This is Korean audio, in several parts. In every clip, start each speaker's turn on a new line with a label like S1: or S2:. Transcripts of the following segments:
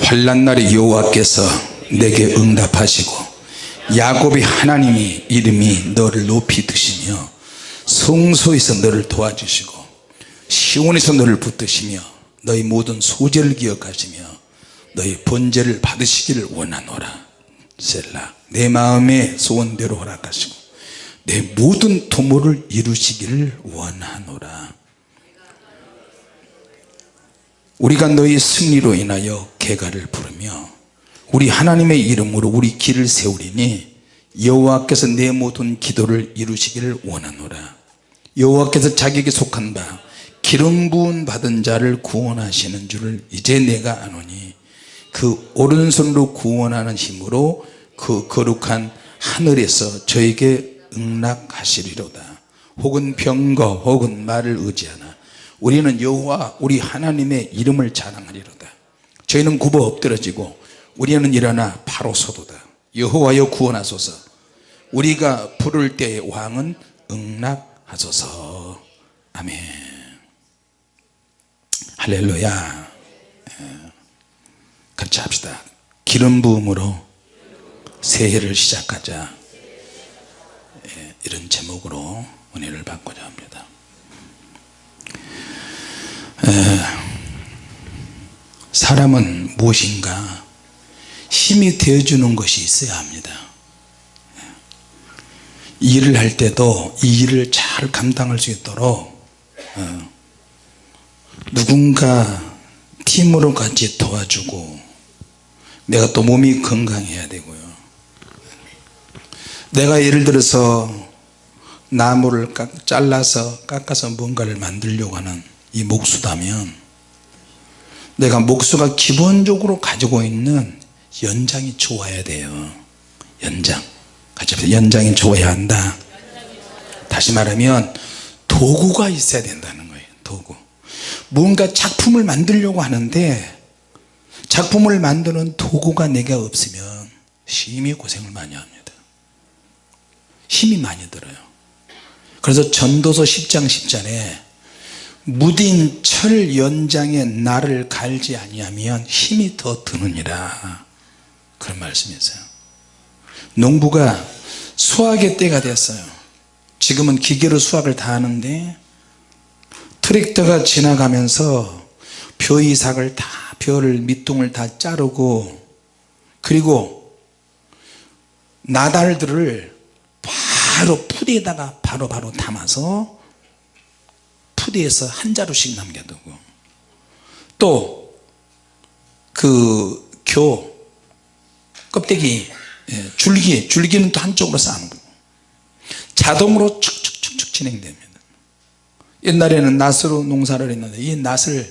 S1: 환란 날에 여호와께서 내게 응답하시고 야곱의 하나님이 이름이 너를 높이 드시며 성소에서 너를 도와주시고 시온에서 너를 붙드시며 너희 모든 소재를 기억하시며 너희 번제를 받으시기를 원하노라. 셀라 내 마음의 소원대로 허락하시고 내 모든 도모를 이루시기를 원하노라 우리가 너희 승리로 인하여 개가를 부르며 우리 하나님의 이름으로 우리 길을 세우리니 여호와께서 내 모든 기도를 이루시기를 원하노라. 여호와께서 자기에게 속한 바 기름 부은 받은 자를 구원하시는 줄을 이제 내가 아노니 그 오른손으로 구원하는 힘으로 그 거룩한 하늘에서 저에게 응락하시리로다. 혹은 병거 혹은 말을 의지하나 우리는 여호와 우리 하나님의 이름을 자랑하리로다. 저희는 굽어 엎드러지고 우리는 일어나 바로 서도다. 여호와여 구원하소서. 우리가 부를 때의 왕은 응락하소서. 아멘. 할렐루야. 예. 같이 합시다. 기름 부음으로 새해를 시작하자. 예, 이런 제목으로 은혜를 받고자 합니다 사람은 무엇인가? 힘이 되어주는 것이 있어야 합니다. 일을 할 때도 이 일을 잘 감당할 수 있도록 어, 누군가 팀으로 같이 도와주고 내가 또 몸이 건강해야 되고요. 내가 예를 들어서 나무를 깎, 잘라서 깎아서 뭔가를 만들려고 하는 이 목수다면 내가 목수가 기본적으로 가지고 있는 연장이 좋아야 돼요. 연장. 같이. 연장이 좋아야 한다. 다시 말하면 도구가 있어야 된다는 거예요. 도구. 뭔가 작품을 만들려고 하는데 작품을 만드는 도구가 내가 없으면 심히 고생을 많이 합니다. 힘이 많이 들어요. 그래서 전도서 10장 10절에 무딘 철 연장에 나를 갈지 아니하면 힘이 더 드느니라. 그런 말씀이 있어요. 농부가 수확의 때가 됐어요. 지금은 기계로 수확을 다 하는데 트랙터가 지나가면서 벼이삭을 다 벼를 밑둥을 다 자르고 그리고 나달들을 바로 푸대에다가 바로바로 담아서 푸대에서 한 자루씩 남겨두고. 또 그 교 껍데기 예, 줄기 줄기는 또 한쪽으로 쌓는 자동으로 축축축축 진행됩니다. 옛날에는 낫으로 농사를 했는데 이 낫을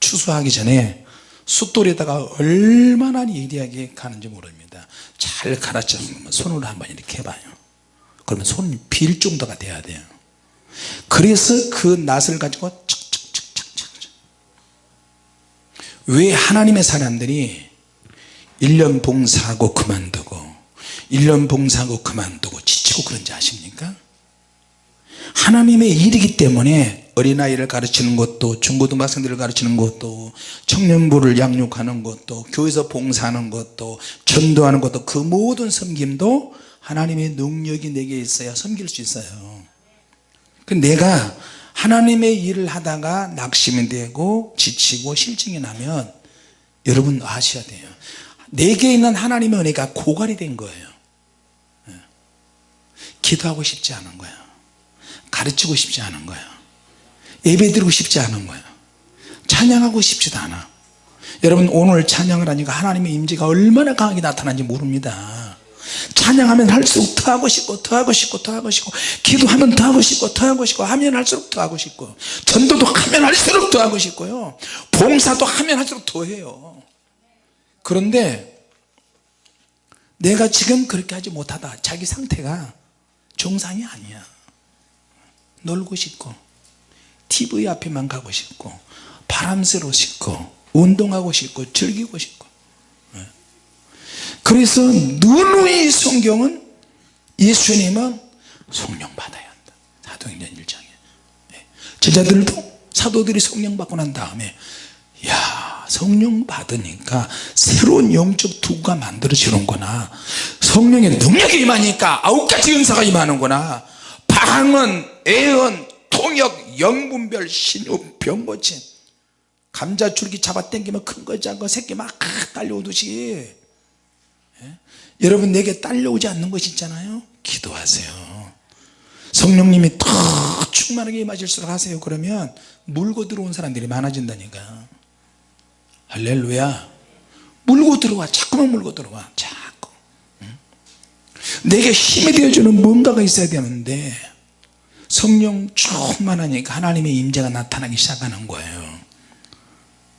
S1: 추수하기 전에 숫돌에다가 얼마나 예리하게 가는지 모릅니다. 잘 가르쳐주면 손으로 한번 이렇게 해봐요. 그러면 손이 빌 정도가 돼야 돼요 그래서 그 낫을 가지고 왜 하나님의 사람들이 1년 봉사하고 그만두고 1년 봉사하고 그만두고 지치고 그런지 아십니까? 하나님의 일이기 때문에 어린아이를 가르치는 것도 중고등학생들을 가르치는 것도 청년부를 양육하는 것도 교회에서 봉사하는 것도 전도하는 것도 그 모든 섬김도 하나님의 능력이 내게 있어야 섬길 수 있어요 그 내가 하나님의 일을 하다가 낙심이 되고 지치고 실증이 나면 여러분 아셔야 돼요. 내게 있는 하나님의 은혜가 고갈이 된 거예요. 예. 기도하고 싶지 않은 거야. 가르치고 싶지 않은 거야. 예배 드리고 싶지 않은 거야. 찬양하고 싶지도 않아. 여러분 오늘 찬양을 하니까 하나님의 임재가 얼마나 강하게 나타나는지 모릅니다 찬양하면 할수록 더 하고 싶고 더 하고 싶고 더 하고 싶고 기도하면 더 하고 싶고 더 하고 싶고 하면 할수록 더 하고 싶고 전도도 하면 할수록 더 하고 싶고요. 봉사도 하면 할수록 더 해요. 그런데 내가 지금 그렇게 하지 못하다. 자기 상태가 정상이 아니야. 놀고 싶고 TV 앞에만 가고 싶고 바람 쐬러 싶고 운동하고 싶고 즐기고 싶고 네. 그래서 누누이 성경은 예수님은 성령 받아야 한다. 사도행전 1장에. 네. 제자들도 사도들이 성령 받고 난 다음에 야 성령 받으니까 새로운 영적 두가 만들어지는구나. 성령의 능력이 임하니까 아홉 가지 은사가 임하는구나. 방언, 애언, 통역, 영분별, 신유, 병고침. 감자줄기 잡아당기면 큰 거 작은 거 새끼 막 딸려오듯이. 예? 여러분 내게 딸려오지 않는 것이 있잖아요. 기도하세요. 성령님이 더 충만하게 임하실수록 하세요. 그러면 물고 들어온 사람들이 많아진다니까. 할렐루야. 물고 들어와. 자꾸만 물고 들어와. 자꾸. 응? 내게 힘이 되어주는 뭔가가 있어야 되는데 성령 충만하니까 하나님의 임재가 나타나기 시작하는 거예요.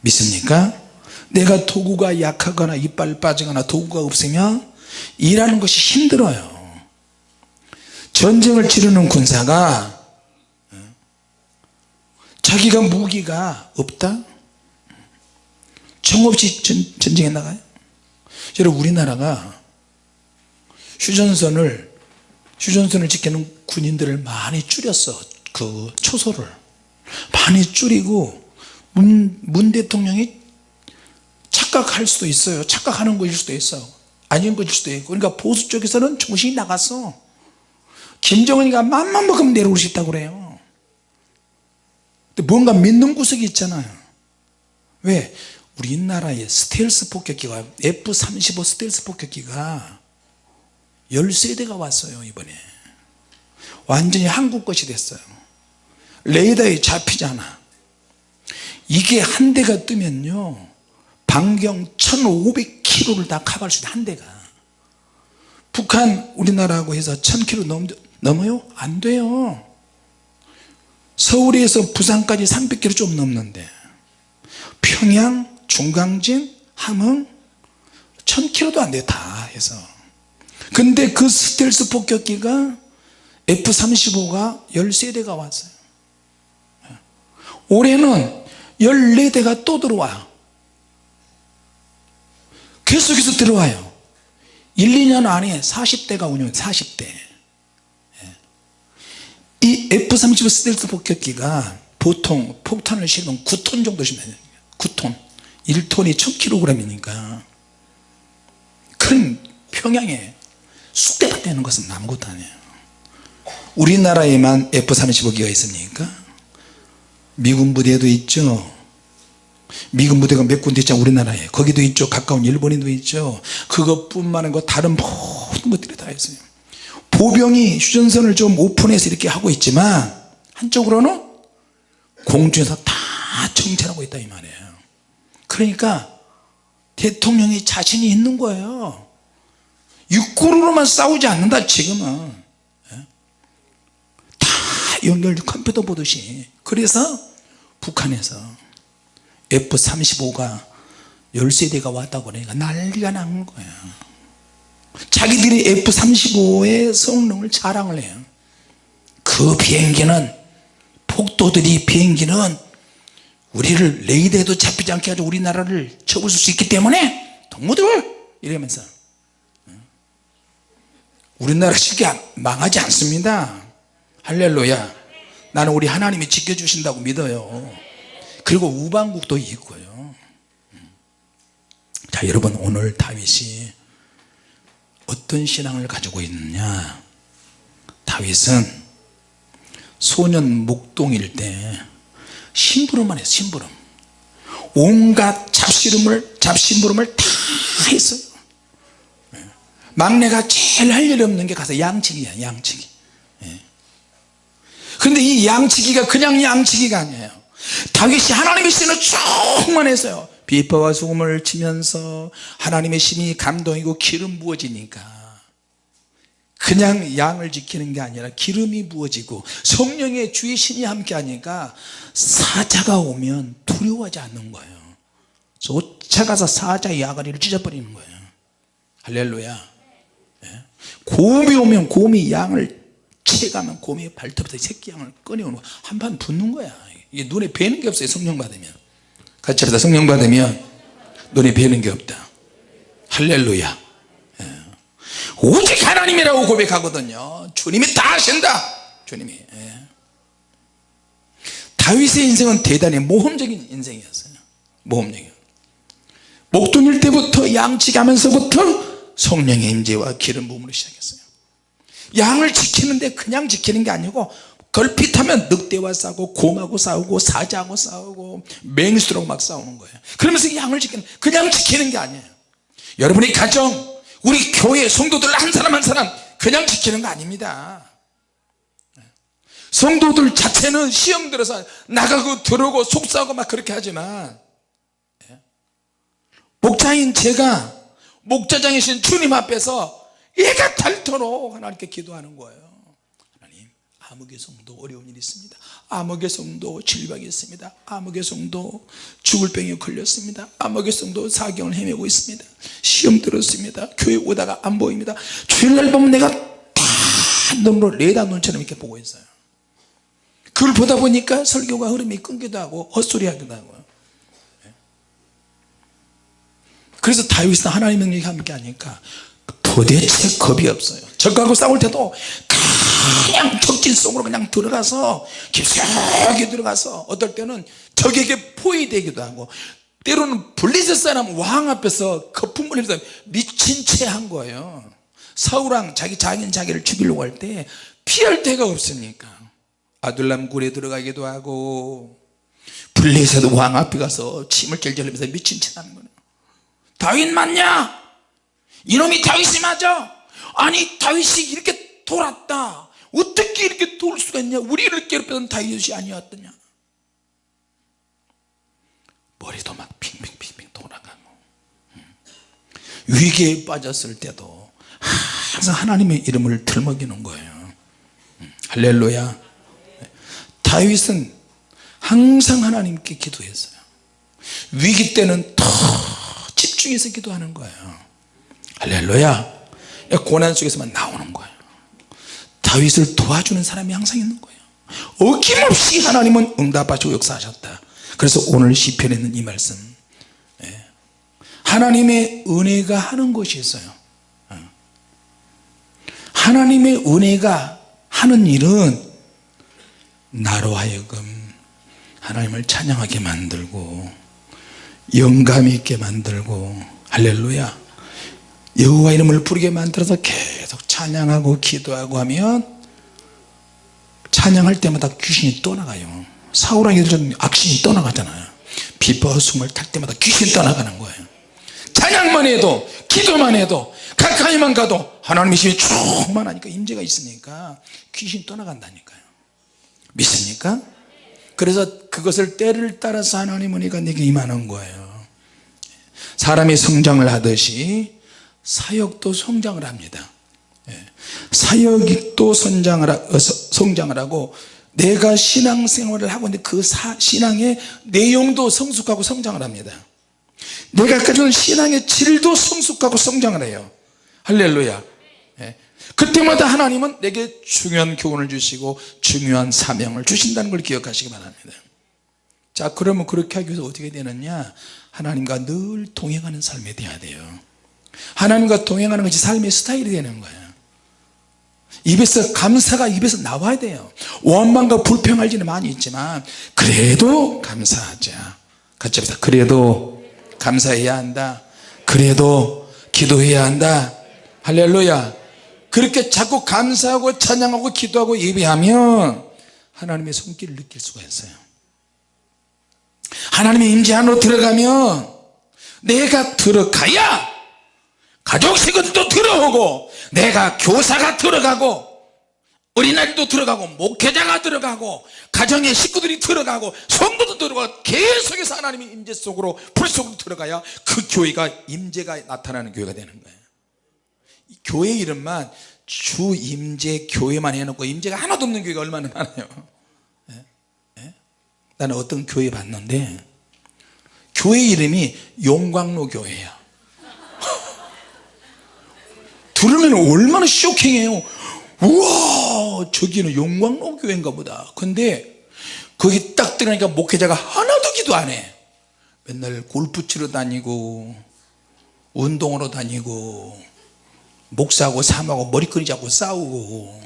S1: 믿습니까? 내가 도구가 약하거나 이빨 빠지거나 도구가 없으면 일하는 것이 힘들어요. 전쟁을 치르는 군사가 자기가 무기가 없다? 정 없이 전, 전쟁에 나가요? 여러분 우리나라가 휴전선을 휴전선을 지키는 군인들을 많이 줄였어 그 초소를. 많이 줄이고 문, 문 대통령이 착각할 수도 있어요. 착각하는 것일 수도 있어. 아닌 것일 수도 있고. 그러니까 보수 쪽에서는 정신이 나갔어 김정은이가 맘만 먹으면 내려올 수 있다고 그래요. 근데 뭔가 믿는 구석이 있잖아요. 왜? 우리나라의 스텔스 폭격기가 F-35 스텔스 폭격기가 13대가 왔어요 이번에. 완전히 한국 것이 됐어요. 레이더에 잡히잖아. 이게 한 대가 뜨면요 반경 1500km를 다 커버할 수 있다 한 대가. 북한 우리나라하고 해서 1000km 넘, 넘어요? 안 돼요. 서울에서 부산까지 300km 좀 넘는데. 평양, 중강진, 함흥 1000km도 안돼다 해서. 근데 그 스텔스 폭격기가 F-35가 13대가 왔어요. 올해는 14대가 또 들어와요 계속해서 들어와요. 1, 2년 안에 40대가 운영 40대. 이 F-35 스텔스 폭격기가 보통 폭탄을 실으면 9톤 정도 실면 9톤. 1톤이 1000kg이니까. 큰 평양에 쑥대밭 되는 것은 아무것도 아니에요. 우리나라에만 F-35기가 있습니까? 미군 부대도 있죠 미군 부대가 몇 군데 있잖아 우리나라에. 거기도 있죠. 가까운 일본에도 있죠. 그것뿐만 아니고 다른 모든 것들이 다 있어요. 보병이 휴전선을 좀 오픈해서 이렇게 하고 있지만 한쪽으로는 공중에서 다 정찰하고 있다 이 말이에요. 그러니까 대통령이 자신이 있는 거예요. 육군으로만 싸우지 않는다 지금은. 예? 다 연결 컴퓨터 보듯이. 그래서 북한에서 F-35가 13대가 왔다고 그러니까 난리가 난 거예요 자기들이 F-35의 성능을 자랑을 해요. 그 비행기는 폭도들이 비행기는 우리를 레이더에도 잡히지 않게 하고 우리나라를 쳐부술 수 있기 때문에 동무들! 이러면서. 우리나라 쉽게 망하지 않습니다. 할렐루야. 나는 우리 하나님이 지켜주신다고 믿어요 그리고 우방국도 있고요. 자 여러분 오늘 다윗이 어떤 신앙을 가지고 있느냐? 다윗은 소년 목동일 때 심부름만 했어요 심부름. 온갖 잡시름을 잡심부름을 다 했어요. 막내가 제일 할일 없는 게 가서 양치기야 양치기. 근데 이 양치기가 그냥 양치기가 아니에요 다윗이 하나님의 신을 충만했어요. 비파와 소금을 치면서 하나님의 신이 감동이고 기름 부어지니까 그냥 양을 지키는 게 아니라 기름이 부어지고 성령의 주의 신이 함께 하니까 사자가 오면 두려워하지 않는 거예요. 쫓아가서 사자의 아가리를 찢어버리는 거예요. 할렐루야. 예? 곰이 오면 곰이 양을 채가면 곰이 발톱에서 새끼 양을 꺼내오는 거야 한판 붙는 거야 이게 눈에 뵈는 게 없어요 성령 받으면. 같이 합시다. 성령 받으면 눈에 뵈는 게 없다. 할렐루야. 예. 오직 하나님이라고 고백하거든요? 주님이 다 하신다. 주님이 예. 다윗의 인생은 대단히 모험적인 인생이었어요. 모험적인. 목동일 때부터 양치하면서부터 성령의 임재와 기름 부음으로 시작했어요. 양을 지키는데 그냥 지키는 게 아니고 걸핏하면 늑대와 싸우고 곰하고 싸우고 사자하고 싸우고 맹수랑 막 싸우는 거예요. 그러면서 양을 지키는 그냥 지키는 게 아니에요. 여러분의 가정 우리 교회 성도들 한 사람 한 사람 그냥 지키는 거 아닙니다. 성도들 자체는 시험 들어서 나가고 들어오고 속삭고 막 그렇게 하지만 목자인 제가 목자장이신 주님 앞에서 얘가 닳도록 하나님께 기도하는 거예요 암흑의 성도 어려운 일이 있습니다. 암흑의 성도 질병이 있습니다. 암흑의 성도 죽을 병에 걸렸습니다. 암흑의 성도 사경을 헤매고 있습니다. 시험 들었습니다. 교회 오다가 안 보입니다. 주일날 보면 내가 다 눈으로 레다 눈처럼 이렇게 보고 있어요. 그걸 보다 보니까 설교가 흐름이 끊기도 하고 헛소리 하기도 하고요 그래서 다윗은 하나님의 능력이 함께 하니까 도대체 겁이 없어요. 적하고 싸울 때도 그냥 적진 속으로 그냥 들어가서 깊숙이 들어가서 어떨 때는 적에게 포위되기도 하고 때로는 블리셋 사람 왕 앞에서 거품을 흘려서 미친 채 한 거예요. 사울왕 자기 장인 자기를 죽이려고 할 때 피할 데가 없으니까 아둘람 굴에 들어가기도 하고 블리셋 왕 앞에 가서 침을 쩔쩔 흘리면서 미친 채 하는 거예요. 다윗 맞냐? 이놈이 다윗이 맞아? 아니 다윗이 이렇게 돌았다 어떻게 이렇게 돌 수가 있냐? 우리를 괴롭혔던 다윗이 아니었더냐? 머리도 막 핑핑핑핑 돌아가고. 음. 위기에 빠졌을 때도 항상 하나님의 이름을 들먹이는 거예요. 음. 할렐루야. 다윗은 항상 하나님께 기도했어요. 위기 때는 더 집중해서 기도하는 거예요. 할렐루야. 고난 속에서만 나오는 거예요 다윗을 도와주는 사람이 항상 있는 거예요. 어김없이 하나님은 응답하시고 역사하셨다. 그래서 오늘 시편에 있는 이 말씀. 예. 하나님의 은혜가 하는 것이 있어요. 예. 하나님의 은혜가 하는 일은 나로 하여금 하나님을 찬양하게 만들고 영감 있게 만들고 할렐루야 여호와 이름을 부르게 만들어서 계속 찬양하고 기도하고 하면 찬양할 때마다 귀신이 떠나가요. 사울왕이 악신이 떠나가잖아요. 비퍼 숨을 탈 때마다 귀신이 떠나가는 거예요. 찬양만 해도 기도만 해도 가까이만 가도 하나님의 힘이 충만하니까 임재가 있으니까 귀신이 떠나간다니까요. 믿습니까? 그래서 그것을 때를 따라서 하나님은 이가 내게 임하는 거예요. 사람이 성장을 하듯이 사역도 성장을 합니다. 예. 사역도 성장을, 어, 성장을 하고 내가 신앙생활을 하고 있는데 그 사, 신앙의 내용도 성숙하고 성장을 합니다. 내가 가지는 신앙의 질도 성숙하고 성장을 해요. 할렐루야. 예. 그때마다 하나님은 내게 중요한 교훈을 주시고 중요한 사명을 주신다는 걸 기억하시기 바랍니다. 자 그러면 그렇게 하기 위해서 어떻게 되느냐? 하나님과 늘 동행하는 삶이 돼야 돼요 하나님과 동행하는 것이 삶의 스타일이 되는 거예요. 입에서 감사가 입에서 나와야 돼요. 원망과 불평할 일은 많이 있지만 그래도 감사하자. 같이 합시다. 그래도 감사해야 한다. 그래도 기도해야 한다. 할렐루야. 그렇게 자꾸 감사하고 찬양하고 기도하고 예배하면 하나님의 손길을 느낄 수가 있어요. 하나님의 임재 안으로 들어가면 내가 들어가야 가족 식구들도 들어오고 내가 교사가 들어가고 어린아이도 들어가고 목회자가 들어가고 가정의 식구들이 들어가고 성도도 들어가고 계속해서 하나님의 임재 속으로 불 속으로 들어가야 그 교회가 임재가 나타나는 교회가 되는 거예요 교회 이름만 주 임재 교회만 해놓고 임재가 하나도 없는 교회가 얼마나 많아요 예? 예? 나는 어떤 교회 봤는데 교회 이름이 용광로 교회야 들으면 얼마나 쇼킹해요. 우와 저기는 용광로 교회인가 보다. 근데 거기 딱 들어가니까 목회자가 하나도 기도 안해. 맨날 골프 치러 다니고 운동하러 다니고 목사하고 삼하고 머리끈이 잡고 싸우고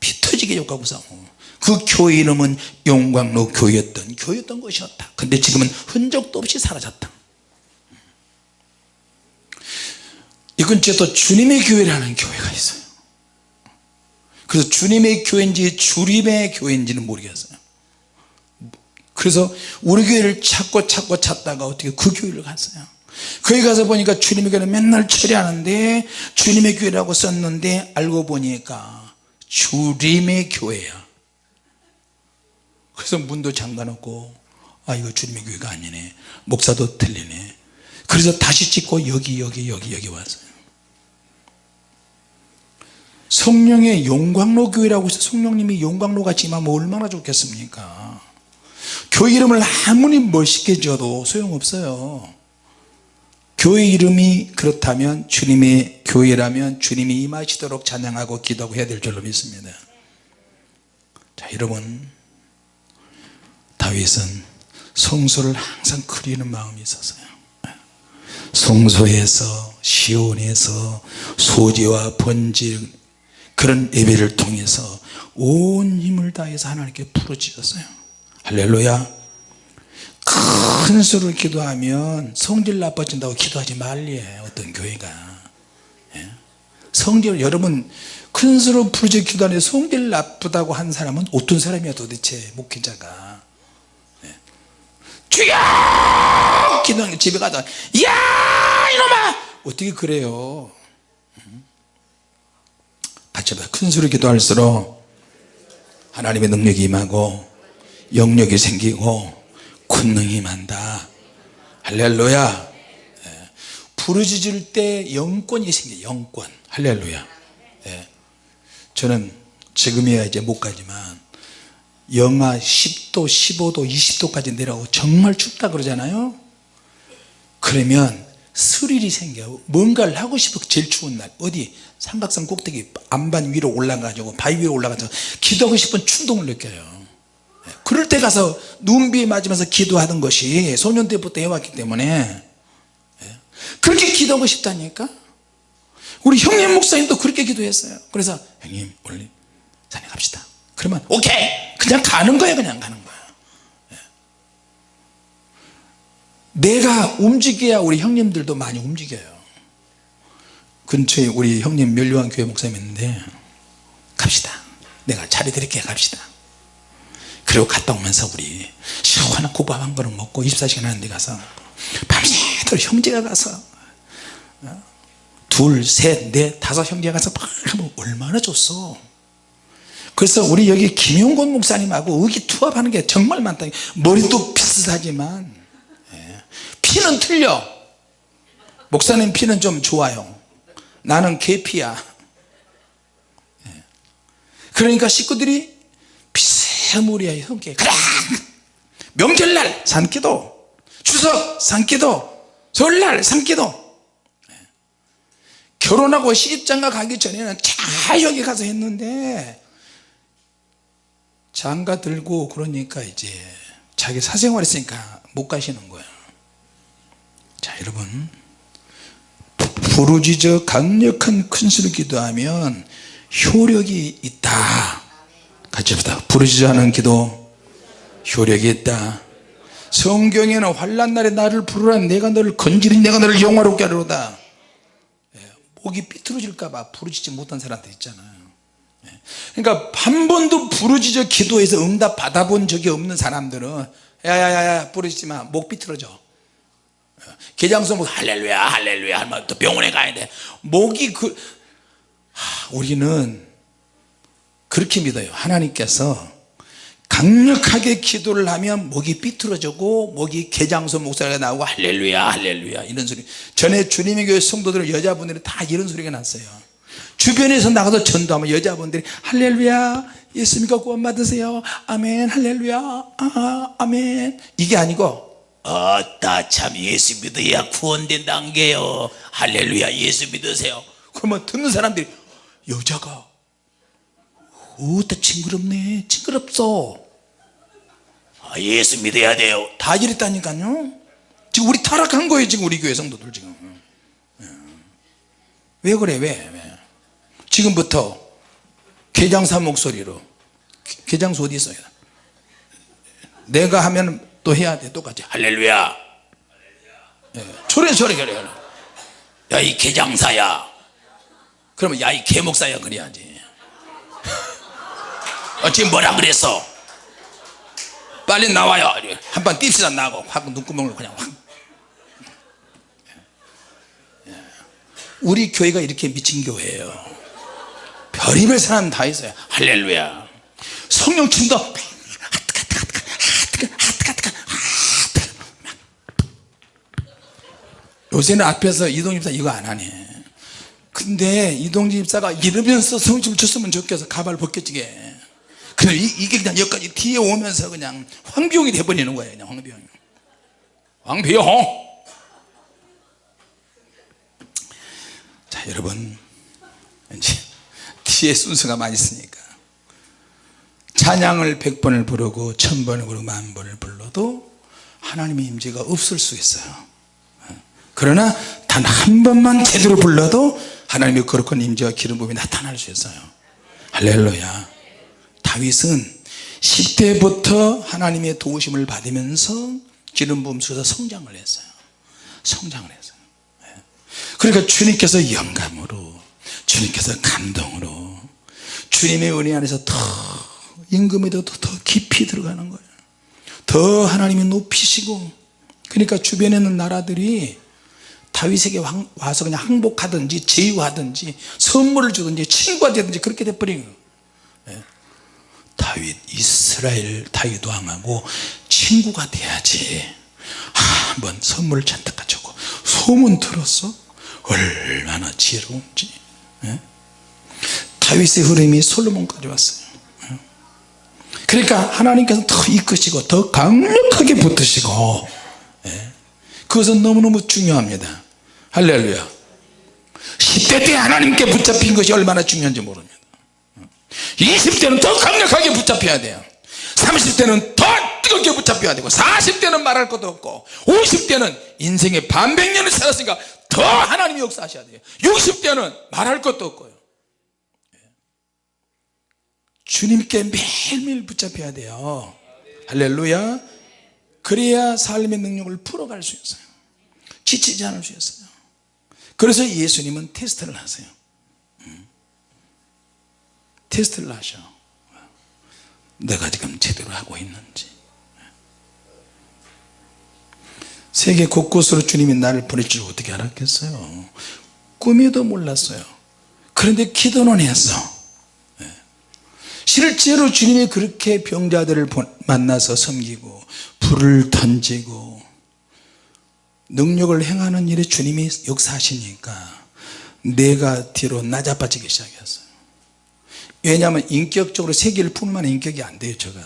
S1: 피 터지게 욕하고 싸우고. 그 교회 이름은 용광로 교회였던 교회였던 것이었다. 근데 지금은 흔적도 없이 사라졌다 근처에 또 주님의 교회라는 교회가 있어요. 그래서 주님의 교회인지 주림의 교회인지는 모르겠어요. 그래서 우리 교회를 찾고 찾고 찾다가 어떻게 그 교회를 갔어요. 거기 가서 보니까 주님의 교회는 맨날 처리하는데 주님의 교회라고 썼는데 알고 보니까 주림의 교회야. 그래서 문도 잠가놓고 아 이거 주님의 교회가 아니네. 목사도 틀리네. 그래서 다시 찍고 여기 여기 여기 여기 왔어요 성령의 용광로 교회라고 해서 성령님이 용광로 같이 임하면 얼마나 좋겠습니까? 교회 이름을 아무리 멋있게 지어도 소용없어요. 교회 이름이 그렇다면 주님의 교회라면 주님이 임하시도록 찬양하고 기도하고 해야 될 줄로 믿습니다. 자 여러분. 다윗은 성소를 항상 그리는 마음이 있었어요. 성소에서 시온에서 소재와 번질 그런 예배를 통해서 온 힘을 다해서 하나님께 부르짖었어요. 할렐루야. 큰 소리로 기도하면 성질 나빠진다고 기도하지 말리에 어떤 교회가. 예? 성질 여러분 큰 소리로 부르짖어 기도하는데 성질 나쁘다고 한 사람은 어떤 사람이야 도대체 목회자가. 예? 주여! 기도하는 집에 가서 야 이놈아! 어떻게 그래요 같이 봐. 큰 소리 기도할수록 하나님의 능력이 임하고 영역이 생기고 권능이 임한다 할렐루야 예. 부르짖을 때 영권이 생겨 영권 할렐루야 예. 저는 지금이야 이제 못 가지만 영하 10도 15도 20도까지 내려가고 정말 춥다 그러잖아요 그러면 스릴이 생겨. 뭔가를 하고 싶어. 제일 추운 날. 어디? 삼각산 꼭대기 안반 위로 올라가지고 바위 위로 올라가서 기도하고 싶은 충동을 느껴요. 예, 그럴 때 가서 눈비 맞으면서 기도하던 것이 소년 때부터 해왔기 때문에 예, 그렇게 기도하고 싶다니까? 우리 형님 목사님도 그렇게 기도했어요. 그래서 형님 오늘 산에 갑시다. 그러면 오케이! 그냥 가는 거예요 그냥 가는 예. 내가 움직여야 우리 형님들도 많이 움직여요 근처에 우리 형님 멸류관 교회 목사님 있는데 갑시다 내가 차례 드릴게 갑시다 그리고 갔다 오면서 우리 시원한 국밥 한 그릇 먹고 24시간 하는 데 가서 밤새도록 형제가 가서 어? 둘, 셋, 넷, 다섯 형제가 가서 막 하면 얼마나 좋소 그래서 우리 여기 김용곤 목사님하고 의기투합하는 게 정말 많다 머리도 비슷하지만 예. 피는 틀려. 목사님 피는 좀 좋아요. 나는 계피야. 예. 그러니까 식구들이 비스무리하게 함께 명절날 산기도 추석 산기도 설날 산기도. 예. 결혼하고 시집장가 가기 전에는 잘 여기 가서 했는데 장가 들고 그러니까 이제 자기 사생활 있으니까 못 가시는 거야 자 여러분. 부르짖어 강력한 큰 소리 기도하면 효력이 있다. 같이 합시다. 부르짖어 하는 기도. 효력이 있다. 성경에는 환란 날에 나를 부르라. 내가 너를 건지리 내가 너를 영화롭게 하리로다. 예, 목이 삐뚤어질까봐 부르짖지 못한 사람들 있잖아요. 예, 그러니까 한 번도 부르짖어 기도해서 응답 받아본 적이 없는 사람들은 야야야야 부르짖지 마 목 삐뚤어져 개장성 목 할렐루야 할렐루야 하면 또 병원에 가야 돼. 목이 그 하, 우리는 그렇게 믿어요. 하나님께서 강력하게 기도를 하면 목이 삐뚤어지고 목이 개장소 목소리가 나오고 할렐루야 할렐루야 이런 소리. 전에 주님의 교회 성도들 여자분들이 다 이런 소리가 났어요. 주변에서 나가서 전도하면 여자분들이 할렐루야 예수님과 구원 받으세요. 아멘 할렐루야 아, 아멘. 이게 아니고 어따 참 예수 믿어야 구원된다는 게요. 할렐루야 예수 믿으세요. 그러면 듣는 사람들이 여자가 어따 징그럽네 징그럽소. 아, 예수 믿어야 돼요. 다 이랬다니까요. 지금 우리 타락한 거예요 지금 우리 교회 성도들 지금. 예. 왜 그래 왜, 왜? 지금부터 개장사 목소리로 개장소 어디 있어요? 내가 하면 또 해야 돼 똑같이. 할렐루야. 예. 저래 저래 저래 야이 개장사야. 그러면 야 이 개목사야 그래야지. 어, 지금 뭐라 그랬어? 빨리 나와요. 한번 띨시다 나고. 확 눈구멍을 그냥 확. 우리 교회가 이렇게 미친 교회예요. 별의별 사람 다 있어요. 할렐루야. 성령 침도 요새는 앞에서 이동 집사 이거 안 하네. 근데 이동 집사가 이러면서 성춤을 췄으면 좋겠어. 가발 벗겨지게. 근데 이, 게 그냥 여기까지 뒤에 오면서 그냥 황비용이 돼버리는 거예요 그냥 황비용이. 황비용! 자 여러분. 이제 뒤에 순서가 많이 있으니까. 찬양을 백번을 부르고 천번을 부르고 만번을 불러도 하나님의 임재가 없을 수 있어요 그러나 단 한 번만 제대로 불러도 하나님의 거룩한 임재와 기름 부음이 나타날 수 있어요. 할렐루야. 다윗은 10대부터 하나님의 도우심을 받으면서 기름 부음 속에서 성장을 했어요. 성장을 했어요. 예. 그러니까 주님께서 영감으로 주님께서 감동으로 주님의 은혜 안에서 더 임금에도 더 깊이 들어가는 거예요. 더 하나님이 높이시고 그러니까 주변에 있는 나라들이 다윗에게 와서 그냥 항복하든지 제휴하든지 선물을 주든지 친구가 되든지 그렇게 돼버린 거예요 예. 다윗 이스라엘 다윗 왕하고 친구가 돼야지 아, 한번 선물을 잔뜩 가져고 소문 들었어 얼마나 지혜로운지 예? 다윗의 흐름이 솔로몬까지 왔어요 예? 그러니까 하나님께서 더 이끄시고 더 강력하게 붙으시고 예? 그것은 너무너무 중요합니다. 할렐루야. 10대 때 하나님께 붙잡힌 것이 얼마나 중요한지 모릅니다. 20대는 더 강력하게 붙잡혀야 돼요. 30대는 더 뜨겁게 붙잡혀야 되고 40대는 말할 것도 없고 50대는 인생의 반백년을 살았으니까 더 하나님이 역사하셔야 돼요. 60대는 말할 것도 없고요. 주님께 매일매일 붙잡혀야 돼요. 할렐루야 그래야 삶의 능력을 풀어갈 수 있어요. 지치지 않을 수 있어요. 그래서 예수님은 테스트를 하세요. 음. 테스트를 하셔. 내가 지금 제대로 하고 있는지. 세계 곳곳으로 주님이 나를 보낼 줄 어떻게 알았겠어요? 꿈에도 몰랐어요. 그런데 기도는 했어. 예. 실제로 주님이 그렇게 병자들을 만나서 섬기고 불을 던지고 능력을 행하는 일에 주님이 역사하시니까 내가 뒤로 낮아빠지기 시작했어요. 왜냐하면 인격적으로 세계를 품만 인격이 안 돼요 제가.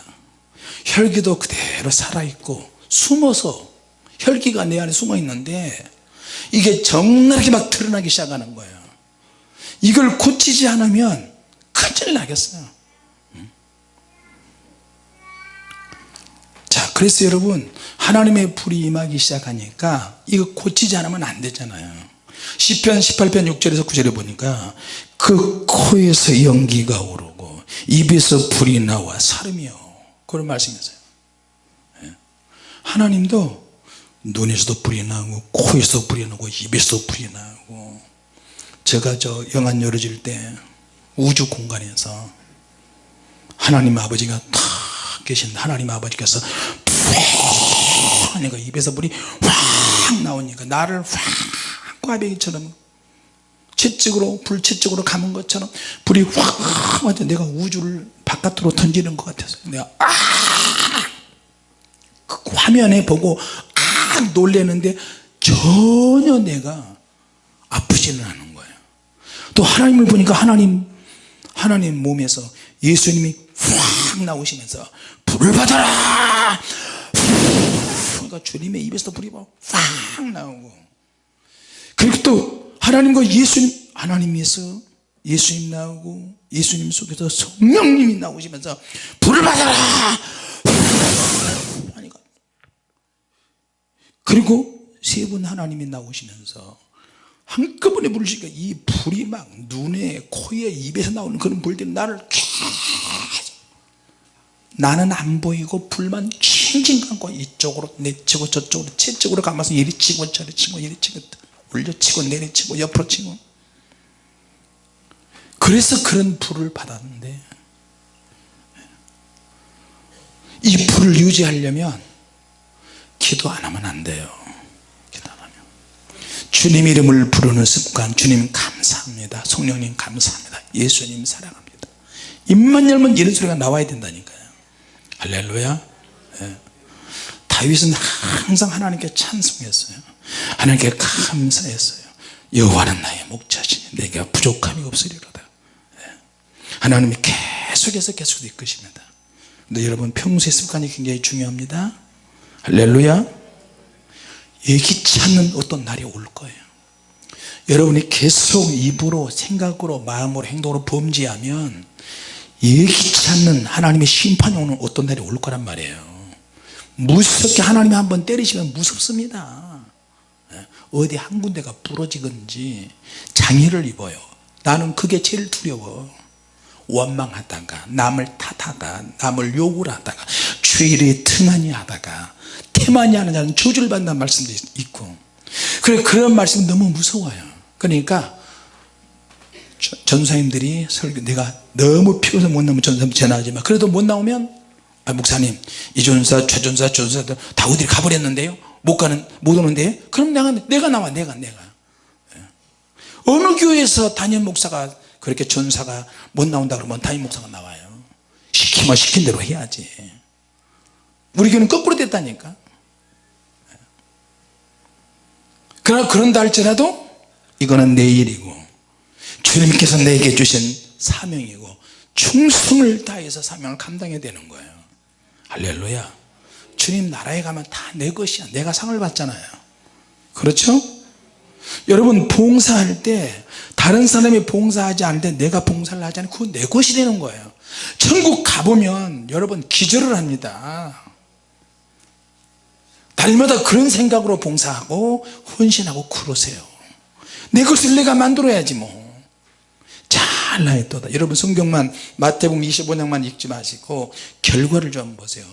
S1: 혈기도 그대로 살아있고 숨어서 혈기가 내 안에 숨어 있는데 이게 적나라하게 막 드러나기 시작하는 거예요. 이걸 고치지 않으면 큰일 나겠어요 그래서 여러분 하나님의 불이 임하기 시작하니까 이거 고치지 않으면 안 되잖아요. 시편 18편 6절에서 9절에 보니까 그 코에서 연기가 오르고 입에서 불이 나와 사름이요. 그런 말씀이었어요. 예. 하나님도 눈에서도 불이 나고 코에서도 불이 나고 입에서도 불이 나고 제가 저 영안 열어질 때 우주 공간에서 하나님 아버지가 탁 계신 하나님 아버지께서 하니까 입에서 불이 확 나오니까 나를 확 꽈배기처럼 채찍으로 불채찍으로 감은 것처럼 불이 확 와서 내가 우주를 바깥으로 던지는 것 같아서 내가 아! 그 화면에 보고 아 놀래는데 전혀 내가 아프지는 않은 거예요. 또 하나님을 보니까 하나님 하나님 몸에서 예수님이 확 나오시면서 불을 받아라 그러니까 주님의 입에서 불이 확 나오고. 그리고 또 하나님과 예수님 하나님에서 예수님 나오고 예수님 속에서 성령님이 나오시면서 불을 받아라! 하니까. 그리고 세 분 하나님이 나오시면서 한꺼번에 불을 시니까 이 불이 막 눈에 코에 입에서 나오는 그런 불들이 나를 나는 안 보이고 불만 칭칭 감고 이쪽으로 내치고 저쪽으로 채쪽으로 감아서 이리 치고 저리 치고 이리 치고 올려치고 내려치고 옆으로 치고. 그래서 그런 불을 받았는데 이 불을 유지하려면 기도 안 하면 안 돼요. 기도 안 하면. 주님 이름을 부르는 습관 주님 감사합니다. 성령님 감사합니다. 예수님 사랑합니다. 입만 열면 이런 소리가 나와야 된다니까요. 할렐루야. 예. 다윗은 항상 하나님께 찬송했어요. 하나님께 감사했어요. 여호와는 나의 목자시니 내가 부족함이 없으리로다. 예. 하나님이 계속해서 계속 이끄십니다. 근데 여러분 평소의 습관이 굉장히 중요합니다. 할렐루야. 예기치 않는 어떤 날이 올 거예요. 여러분이 계속 입으로 생각으로 마음으로 행동으로 범죄하면 예기치 않는 하나님의 심판이 오는 어떤 날이 올 거란 말이에요 무섭게 하나님이 한번 때리시면 무섭습니다. 예, 어디 한 군데가 부러지든지 장애를 입어요. 나는 그게 제일 두려워. 원망하다가 남을 탓하다 남을 욕을 하다가 죄일에 등한히 하다가 태만히 하는 자는 저주를 받는다는 말씀도 있고. 그래 그런 말씀이 너무 무서워요. 그러니까 전사님들이 설교 내가 너무 피곤해서 못 나오면 전사님 전화하지 마. 그래도 못 나오면 아, 목사님 이전사 최전사 전사들 다 어디 가버렸는데요? 못 가는 못 오는데요? 그럼 내가 내가 나와 내가 내가. 예. 어느 교회에서 담임 목사가 그렇게 전사가 못 나온다 그러면 담임 목사가 나와요. 시키면 시킨 대로 해야지. 우리 교회는 거꾸로 됐다니까. 예. 그러나 그런다 할지라도 이거는 내 일이고 주님께서 내게 주신 사명이고 충성을 다해서 사명을 감당해야 되는 거예요 할렐루야. 주님 나라에 가면 다 내 것이야. 내가 상을 받잖아요. 그렇죠? 여러분 봉사할 때 다른 사람이 봉사하지 않는데 내가 봉사를 하지 않으면 그건 내 것이 되는 거예요. 천국 가보면 여러분 기절을 합니다. 달마다 그런 생각으로 봉사하고 헌신하고 그러세요. 내 것을 내가 만들어야지 뭐 잘나했도다. 여러분 성경만 마태복음 25장만 읽지 마시고 결과를 좀 보세요.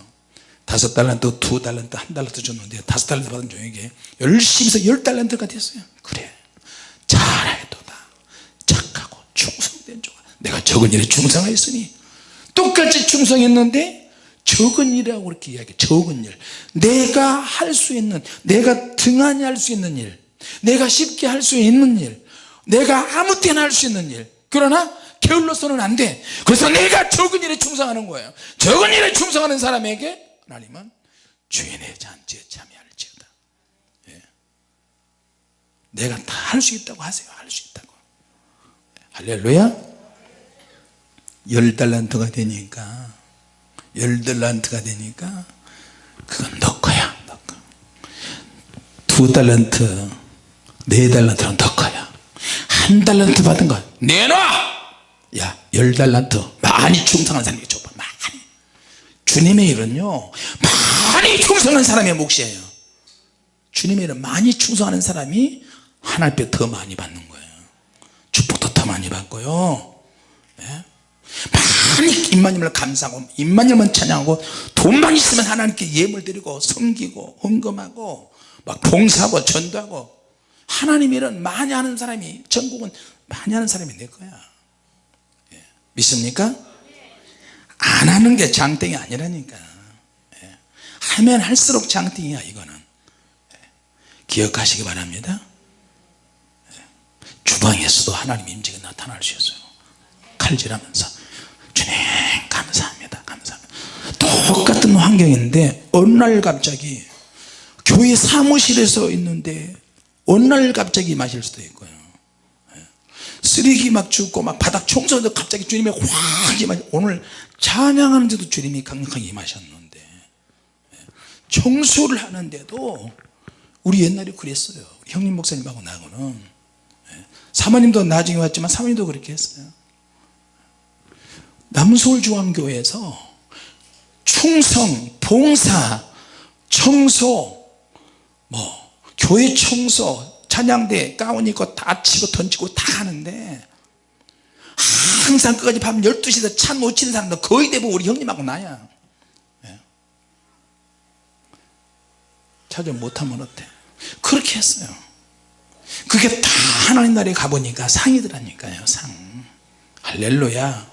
S1: 다섯 달란트 두 달란트 한 달란트 줬는데 다섯 달란트 받은 종에게 열심히 해서 열 달란트가 됐어요. 그래. 잘하였도다. 착하고 충성된 종아 내가 적은 일에 충성하였으니. 똑같이 충성했는데 적은 일이라고 그렇게 이야기해. 적은 일. 내가 할 수 있는 내가 등한히 할 수 있는 일. 내가 쉽게 할 수 있는 일. 내가 아무 때나 할 수 있는 일 그러나 게을러서는 안 돼. 그래서 내가 적은 일에 충성하는 거예요. 적은 일에 충성하는 사람에게 하나님은 주인의 잔치에 참여할지어다. 예. 내가 다 할 수 있다고 하세요. 할 수 있다고. 할렐루야. 열 달란트가 되니까 열 달란트가 되니까 그건 너 거야 너 거. 두 달란트 네 달란트는 너 거야 한 달란트 받은 거 내놔! 야 열 달란트. 많이 충성한 사람에게 줘봐 많이. 주님의 일은요 많이 충성한 사람의 몫이에요. 주님의 일은 많이 충성하는 사람이 하나님께 더 많이 받는 거예요. 축복도 더 많이 받고요. 네? 많이 임마님을 감사하고 임마님을 찬양하고 돈만 있으면 하나님께 예물 드리고 섬기고 헌금하고 막 봉사하고 전도하고 하나님 일은 많이 하는 사람이 전국은 많이 하는 사람이 내 거야 예. 믿습니까? 안 하는 게 장땡이 아니라니까 예. 하면 할수록 장땡이야 이거는 예. 기억하시기 바랍니다 예. 주방에서도 하나님 임재가 나타날 수 있어요 칼질하면서 주님 감사합니다 감사합니다 똑같은 환경인데 어느 날 갑자기 교회 사무실에서 있는데 어느 날 갑자기 마실 수도 있고요 예. 쓰레기 막 줍고 막 바닥 청소도 갑자기 주님이 확 임하 오늘 찬양하는데도 주님이 강력하게 임하셨는데 예. 청소를 하는데도 우리 옛날에 그랬어요 형님 목사님하고 나하고는 예. 사모님도 나중에 왔지만 사모님도 그렇게 했어요 남서울중앙교회에서 충성, 봉사, 청소 뭐 교회 청소 찬양대 가운 입고 다 치고 던지고 다 하는데 항상 끝까지 밤 12시에서 찬못 치는 사람도 거의 대부분 우리 형님하고 나야. 예. 차좀 못하면 어때? 그렇게 했어요. 그게 다 하나님 나라에 가보니까 상이더라니까요 상. 할렐루야.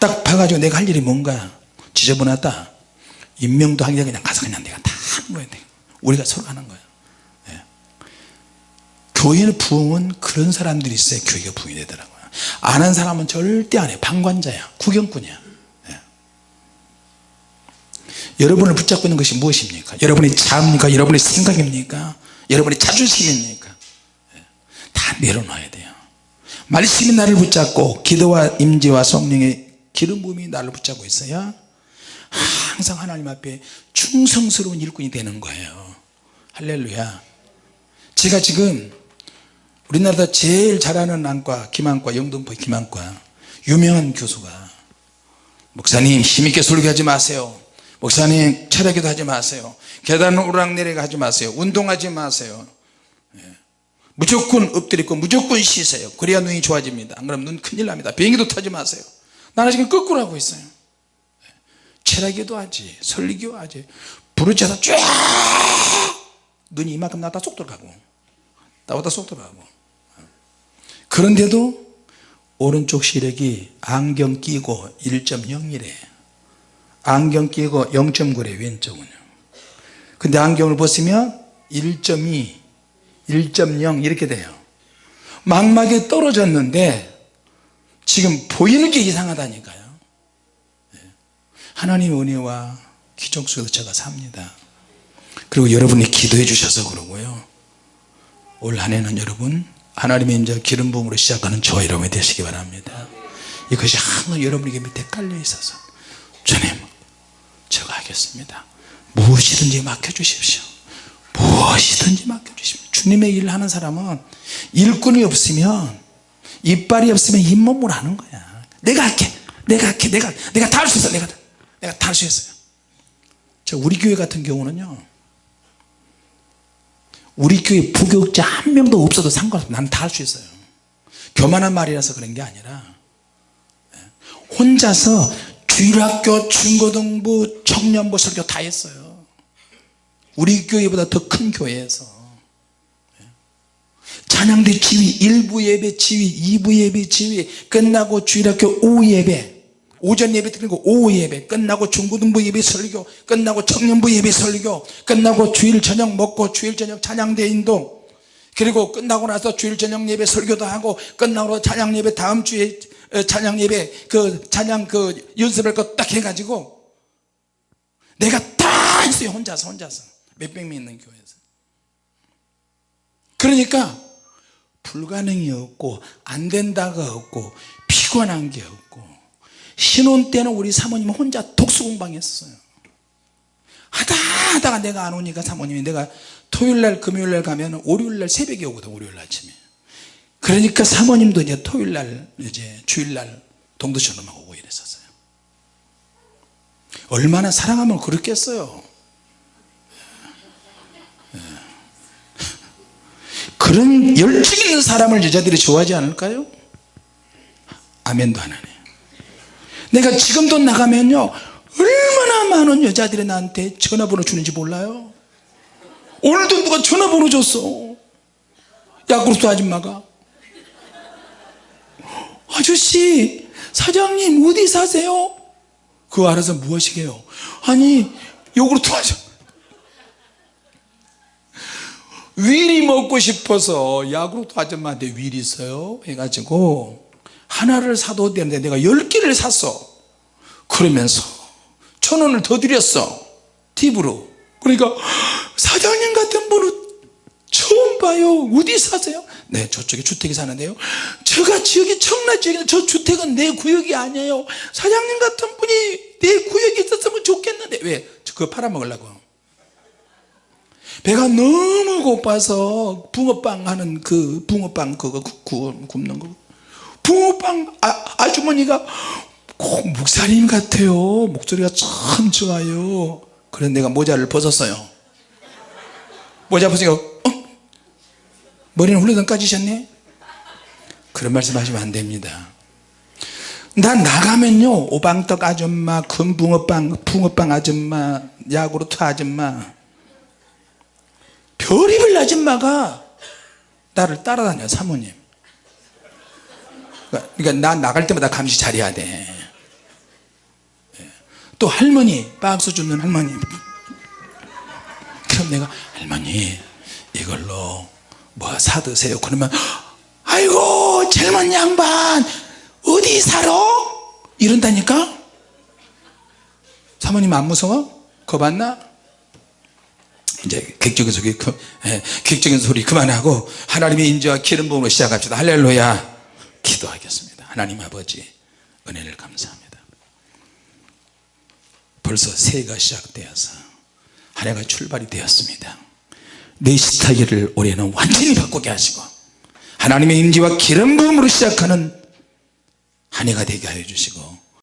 S1: 딱 봐가지고 내가 할 일이 뭔가. 지저분하다. 임명도 하기 전에 그냥 가서 그냥 내가 다 하는 거야 내가. 우리가 서로 하는 거야 예. 교회는 부흥은 그런 사람들이 있어야 교회가 부흥이 되더라고요. 안한 사람은 절대 안해 방관자야. 구경꾼이야. 예. 여러분을 붙잡고 있는 것이 무엇입니까? 여러분의 자입니까? 여러분의 생각입니까? 여러분의 자존심입니까? 예. 다 내려놔야 돼요. 말씀이 나를 붙잡고 기도와 임재와 성령의 기름 부음이 나를 붙잡고 있어야 항상 하나님 앞에 충성스러운 일꾼이 되는 거예요. 할렐루야. 제가 지금 우리나라 제일 잘하는 안과 김안과 영등포 김안과. 유명한 교수가. 목사님 힘있게 설교하지 마세요. 목사님 철학기도 하지 마세요. 계단 오르락내리락 하지 마세요. 운동하지 마세요. 예. 무조건 엎드리고 무조건 쉬세요. 그래야 눈이 좋아집니다. 안 그러면 눈 큰일 납니다. 비행기도 타지 마세요. 나는 지금 거꾸로 하고 있어요. 철학기도 하지 설교 하지. 부르짖어서 쫙! 눈이 이만큼 나다 쏙 들어가고. 나보다 쏙 들어가고 그런데도 오른쪽 시력이 안경 끼고 1.0이래. 안경 끼고 0.9래 왼쪽은요 근데 안경을 벗으면 1.2 1.0 이렇게 돼요. 망막에 떨어졌는데 지금 보이는 게 이상하다니까요. 하나님의 은혜와 기적 속에서 제가 삽니다. 그리고 여러분이 기도해 주셔서 그러고요. 올 한해는 여러분 하나님의 이제 기름 부음으로 시작하는 저와 여러분이 되시기 바랍니다. 이것이 항상 여러분에게 밑에 깔려 있어서 주님 제가 하겠습니다. 무엇이든지 맡겨주십시오. 무엇이든지 맡겨주십시오. 주님의 일을 하는 사람은 일꾼이 없으면 이빨이 없으면 잇몸을 하는 거야. 내가 할게. 내가 할게. 내가 내가 다 할 수 있어. 내가 내가 다 할 수 있어요 자 우리 교회 같은 경우는요 우리 교회 부교육자 한 명도 없어도 상관없어 나는 다 할 수 있어요. 교만한 말이라서 그런 게 아니라. 예, 혼자서 주일학교 중고등부 청년부 설교 다 했어요. 우리 교회보다 더 큰 교회에서. 예. 찬양대 지휘 1부 예배 지휘 2부 예배 지휘 끝나고 주일학교 오후 예배 오전 예배 드리고 오후 예배 끝나고 중고등부 예배 설교 끝나고 청년부 예배 설교 끝나고 주일 저녁 먹고 주일 저녁 찬양대 인동 그리고 끝나고 나서 주일 저녁 예배 설교도 하고 끝나고 찬양 예배 다음 주에 어, 찬양 예배 그 찬양 그 연습할 거 딱 해가지고 내가 다 했어요 혼자서 혼자서. 몇백 명 있는 교회에서. 그러니까 불가능이 없고 안 된다가 없고 피곤한 게 없고 신혼 때는 우리 사모님은 혼자 독수공방했어요. 하다 하다가 내가 안 오니까 사모님이 내가 토요일날 금요일날 가면 월요일날 새벽에 오거든 월요일 아침에. 그러니까 사모님도 이제 토요일날 이제 주일날 동두천으로 오고 이랬었어요. 얼마나 사랑하면 그렇겠어요. 예. 그런 열정 있는 사람을 여자들이 좋아하지 않을까요? 아멘도 안 하네 내가 지금도 나가면요 얼마나 많은 여자들이 나한테 전화번호 주는지 몰라요. 오늘도 누가 전화번호 줬어. 야구르트 아줌마가. 아저씨 사장님 어디 사세요? 그거 알아서 무엇이게요? 아니 요구르트 아줌마 윌이 먹고 싶어서 야구르트 아줌마한테 윌 있어요? 해가지고 하나를 사도 되는데 내가 열 개를 샀어. 그러면서 천 원을 더 드렸어. 팁으로. 그러니까 사장님 같은 분은 처음 봐요. 어디 사세요? 네 저쪽에 주택에 사는데요. 제가 지역이 청라 지역인데 저 주택은 내 구역이 아니에요. 사장님 같은 분이 내 구역에 있었으면 좋겠는데. 왜? 그거 팔아먹으려고. 배가 너무 고파서 붕어빵 하는 그 붕어빵 그거 굽는 거 붕어빵 아, 아주머니가 꼭 목사님 같아요. 목소리가 참 좋아요. 그래서 내가 모자를 벗었어요. 모자 벗으니까 어? 머리는 훌러덩 까지셨네? 그런 말씀 하시면 안 됩니다. 난 나가면요. 오방떡 아줌마 금붕어빵 붕어빵 아줌마 야구르트 아줌마. 별의별 아줌마가 나를 따라다녀 사모님 그러니까, 나 나갈 때마다 감시 잘해야 돼. 예. 또 할머니 박수 주는 할머니. 그럼 내가 할머니 이걸로 뭐 사드세요. 그러면 아이고 젊은 양반 어디 살아? 이런다니까? 사모님 안 무서워? 겁안 나? 이제 객적인 소리 그, 예, 객적인 소리 그만하고 하나님의 인재와 기름 부음으로 시작합시다. 할렐루야 기도하겠습니다. 하나님 아버지 은혜를 감사합니다. 벌써 새해가 시작되어서 한 해가 출발이 되었습니다. 내 스타일을 올해는 완전히 바꾸게 하시고 하나님의 임재와 기름 부음으로 시작하는 한 해가 되게 하여 주시고